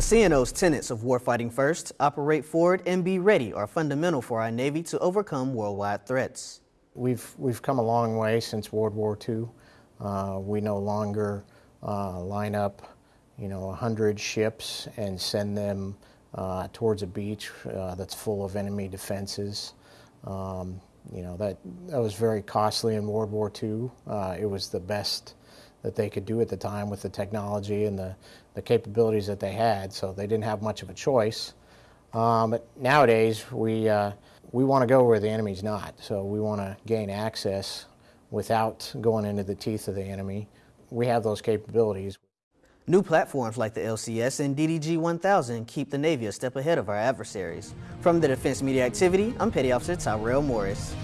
The CNO's tenets of warfighting first, operate forward, and be ready are fundamental for our Navy to overcome worldwide threats. We've, we've come a long way since World War II. Uh, we no longer uh, line up, you know, 100 ships and send them uh, towards a beach uh, that's full of enemy defenses. Um, you know, that, that was very costly in World War II. Uh, it was the best that they could do at the time with the technology and the, the capabilities that they had, so they didn't have much of a choice. Um, but nowadays, we, uh, we want to go where the enemy's not, so we want to gain access without going into the teeth of the enemy. We have those capabilities. New platforms like the LCS and DDG-1000 keep the Navy a step ahead of our adversaries. From the Defense Media Activity, I'm Petty Officer Tyrell Morris.